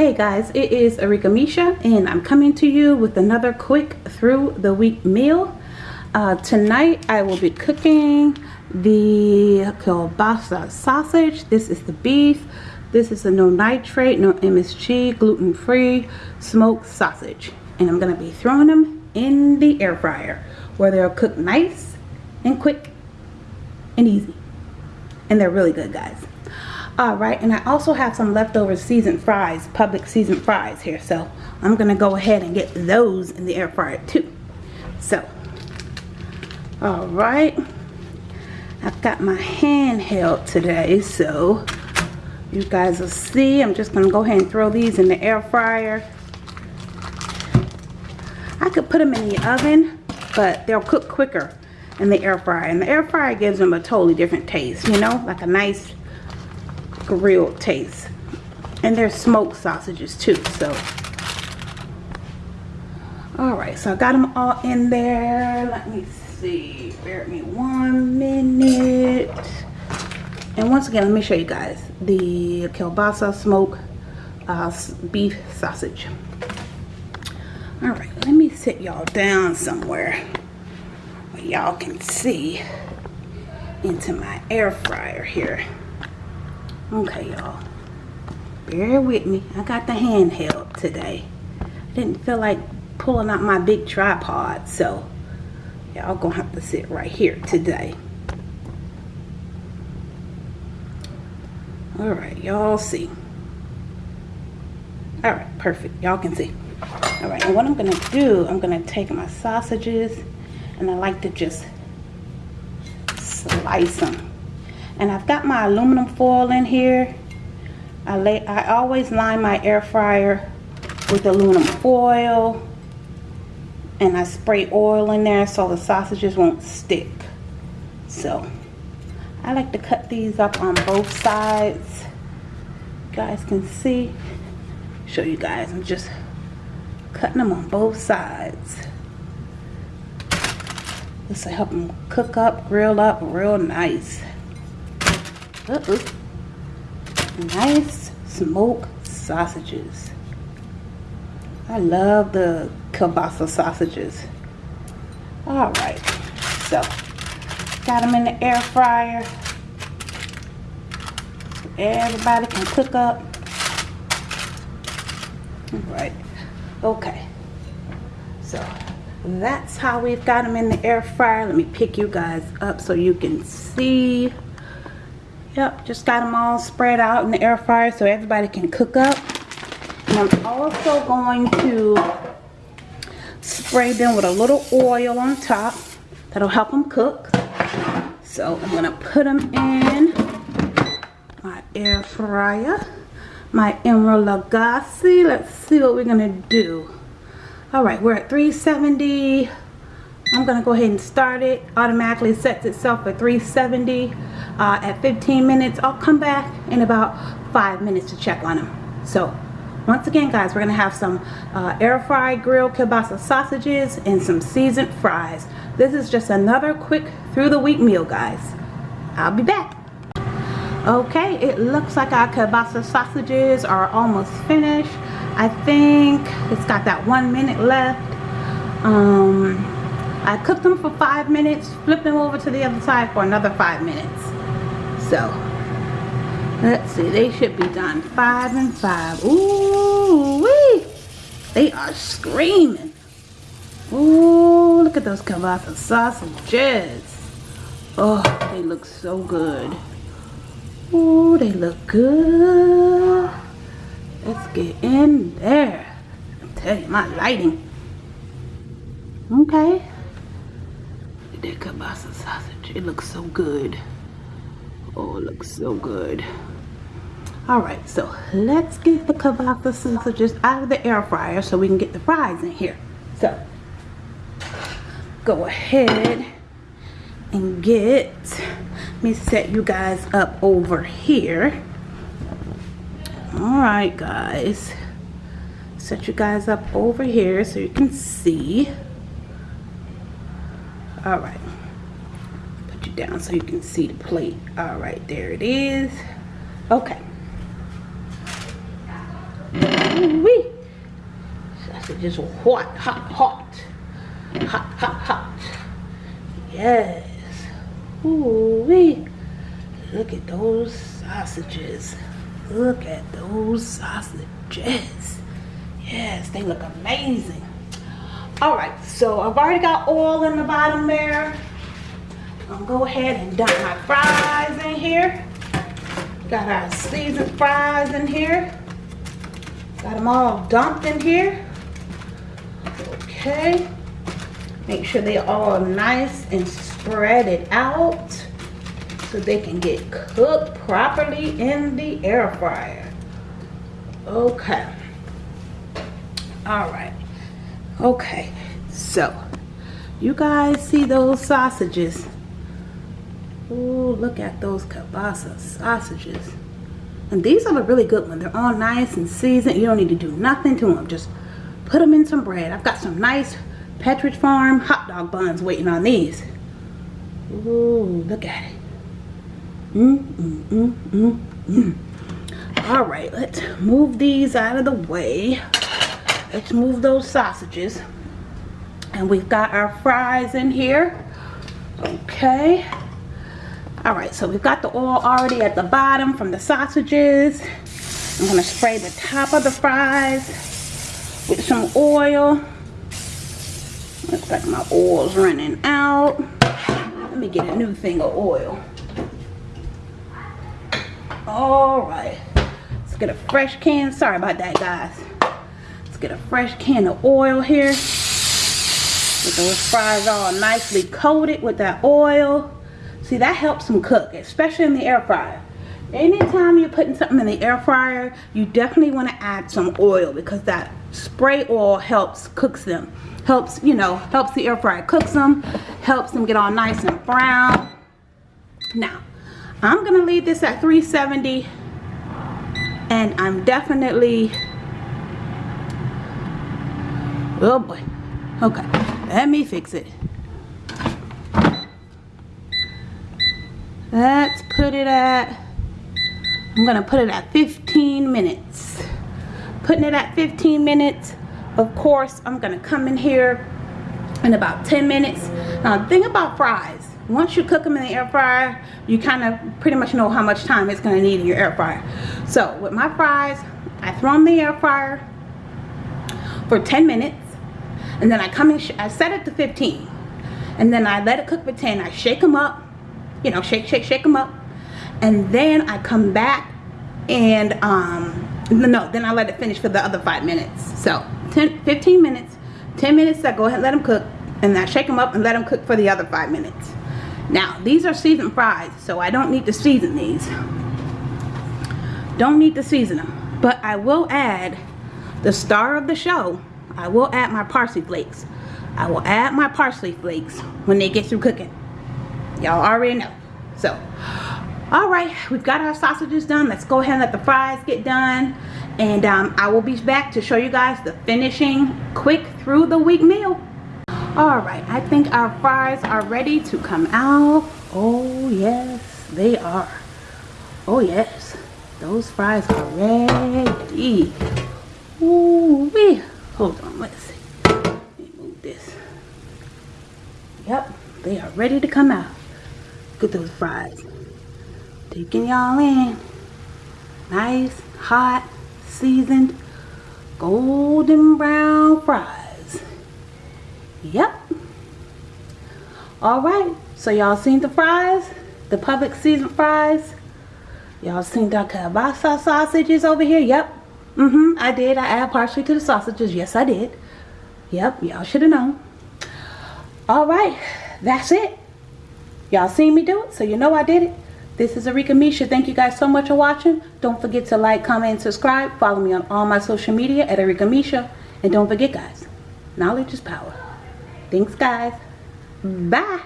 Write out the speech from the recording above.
Hey guys, it is Arika Misha and I'm coming to you with another quick through the week meal. Uh, tonight I will be cooking the kielbasa sausage. This is the beef. This is a no nitrate, no MSG, gluten-free smoked sausage. And I'm going to be throwing them in the air fryer where they'll cook nice and quick and easy. And they're really good guys. Alright, and I also have some leftover seasoned fries, Publix seasoned fries here. So I'm to go ahead and get those in the air fryer too. So, alright. I've got my handheld today, so you guys will see. I'm just to go ahead and throw these in the air fryer. I could put them in the oven, but they'll cook quicker in the air fryer. And the air fryer gives them a totally different taste, you know, like a nice grilled taste. And they're smoked sausages too, so. Alright, so I got them all in there. Let me see. Bear with me one minute. And once again, let me show you guys the kielbasa smoke uh, beef sausage. Alright, let me sit y'all down somewhere where y'all can see into my air fryer here. Okay, y'all. Bear with me. I got the handheld today. I didn't feel like pulling out my big tripod, so y'all gonna have to sit right here today. Alright, y'all see. Alright, perfect. Y'all can see. Alright, and what I'm gonna do, I'm gonna take my sausages and I like to just slice them and I've got my aluminum foil in here. I, lay, I always line my air fryer with aluminum foil. And I spray oil in there so the sausages won't stick. So I like to cut these up on both sides. You guys can see. Show you guys. I'm just cutting them on both sides. This will help them cook up grill up real nice uh -oh. Nice smoked sausages. I love the kielbasa sausages. Alright, so got them in the air fryer. So everybody can cook up. Alright, okay. So that's how we've got them in the air fryer. Let me pick you guys up so you can see. Yep, just got them all spread out in the air fryer so everybody can cook up. And I'm also going to spray them with a little oil on top. That'll help them cook. So I'm going to put them in my air fryer. My Emeril Lagasse. Let's see what we're going to do. Alright, we're at 370. I'm going to go ahead and start it. Automatically sets itself at 370 uh, at 15 minutes. I'll come back in about 5 minutes to check on them. So, once again guys, we're going to have some uh, air fried grilled kielbasa sausages and some seasoned fries. This is just another quick through the week meal guys. I'll be back. Okay, it looks like our kielbasa sausages are almost finished. I think it's got that one minute left. Um, I cooked them for five minutes, flipped them over to the other side for another five minutes. So, let's see, they should be done five and five. Ooh, wee! They are screaming. Ooh, look at those kielbasa sausages. Oh, they look so good. Ooh, they look good. Let's get in there. I tell you, my lighting. Okay that kielbasa sausage. It looks so good. Oh, it looks so good. Alright, so let's get the kielbasa sausages out of the air fryer so we can get the fries in here. So, go ahead and get, let me set you guys up over here. Alright guys, set you guys up over here so you can see all right put you down so you can see the plate all right there it is okay wee. Sausages hot, hot, hot. Hot, hot, hot. Yes. Ooh wee. Look at those sausages. Look at those sausages. Yes, they look amazing. All right, so I've already got oil in the bottom there. I'm gonna go ahead and dump my fries in here. Got our seasoned fries in here. Got them all dumped in here. Okay. Make sure they're all nice and spread it out so they can get cooked properly in the air fryer. Okay. All right. Okay. So, you guys see those sausages? Oh, look at those kielbasa sausages. And these are a really good one. They're all nice and seasoned. You don't need to do nothing to them. Just put them in some bread. I've got some nice Pepperidge Farm hot dog buns waiting on these. Ooh, look at it. Mm, mm, mm, mm, mm. All right, let's move these out of the way. Let's move those sausages. And we've got our fries in here. Okay. All right, so we've got the oil already at the bottom from the sausages. I'm gonna spray the top of the fries with some oil. Looks like my oil's running out. Let me get a new thing of oil. All right, let's get a fresh can. Sorry about that, guys. Get a fresh can of oil here. Get those fries all nicely coated with that oil. See, that helps them cook, especially in the air fryer. Anytime you're putting something in the air fryer, you definitely want to add some oil because that spray oil helps cooks them. Helps, you know, helps the air fryer cooks them, helps them get all nice and brown. Now, I'm going to leave this at 370 and I'm definitely oh boy. Okay. Let me fix it. Let's put it at I'm gonna put it at 15 minutes. Putting it at 15 minutes of course I'm gonna come in here in about 10 minutes. Now thing about fries once you cook them in the air fryer you kind of pretty much know how much time it's going to need in your air fryer. So with my fries I throw them in the air fryer for 10 minutes and then I come in I set it to 15 and then I let it cook for 10 I shake them up you know shake shake shake them up and then I come back and um no then I let it finish for the other five minutes so 10 15 minutes 10 minutes I go ahead and let them cook and I shake them up and let them cook for the other five minutes now, these are seasoned fries, so I don't need to season these. Don't need to season them. But I will add the star of the show. I will add my parsley flakes. I will add my parsley flakes when they get through cooking. Y'all already know. So, alright, we've got our sausages done. Let's go ahead and let the fries get done. And um, I will be back to show you guys the finishing quick through the week meal all right i think our fries are ready to come out oh yes they are oh yes those fries are ready Ooh wee. Hold on let's see let move this yep they are ready to come out look at those fries taking y'all in nice hot seasoned golden brown fries Yep. Alright, so y'all seen the fries? The Publix seasoned fries? Y'all seen the kielbasa sausages over here? Yep. Mm-hmm, I did. I add parsley to the sausages. Yes, I did. Yep, y'all should have known. Alright, that's it. Y'all seen me do it, so you know I did it. This is Arika Misha. Thank you guys so much for watching. Don't forget to like, comment, and subscribe. Follow me on all my social media at Arika Misha. And don't forget, guys, knowledge is power. Thanks, guys. Bye.